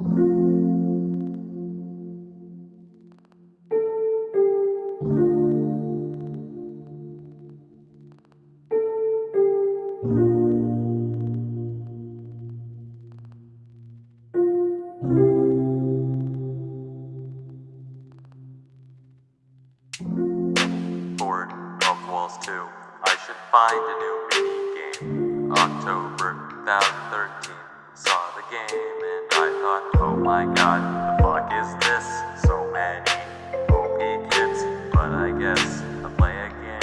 Bored of Walls 2. I should find a new mini game. October 2013. Saw the game thought, oh my god, the fuck is this? So many OP kids, but I guess I'll play again.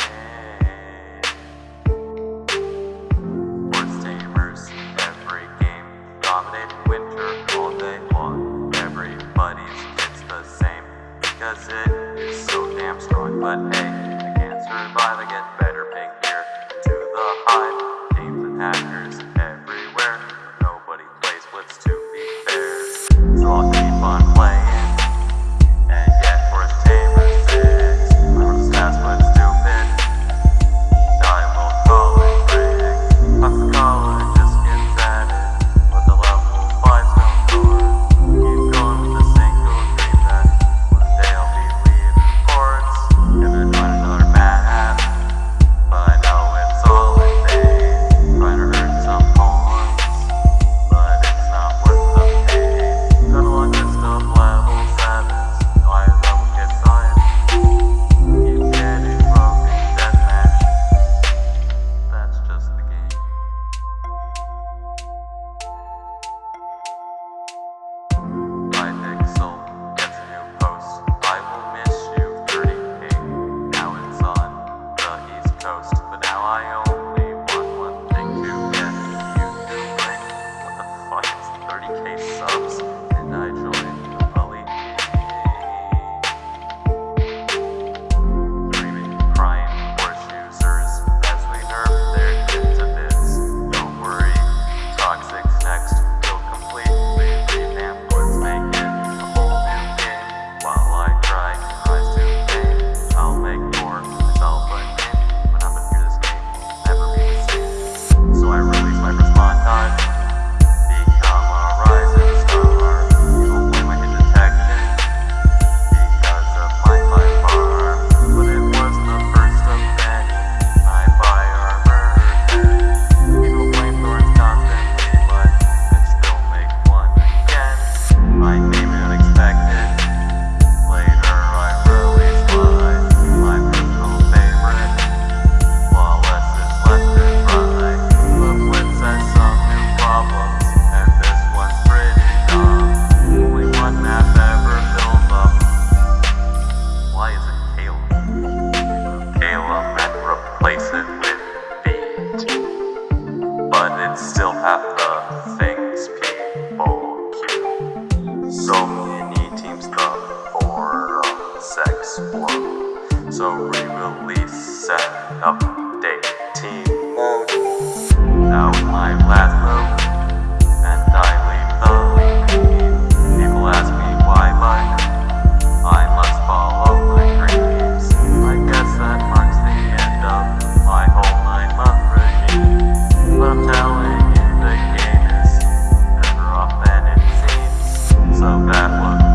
Sports tamers, every game, dominate winter all day long. Everybody's kids the same, because it is so damn strong. But hey, I can't survive, I get better, pink here to the hive. updating mode. Now my last room, and I leave the link. People ask me why mine. I must follow my dreams. I guess that marks the end of my whole nine month regime. But I'm telling you, the game is better off than it seems. So that was.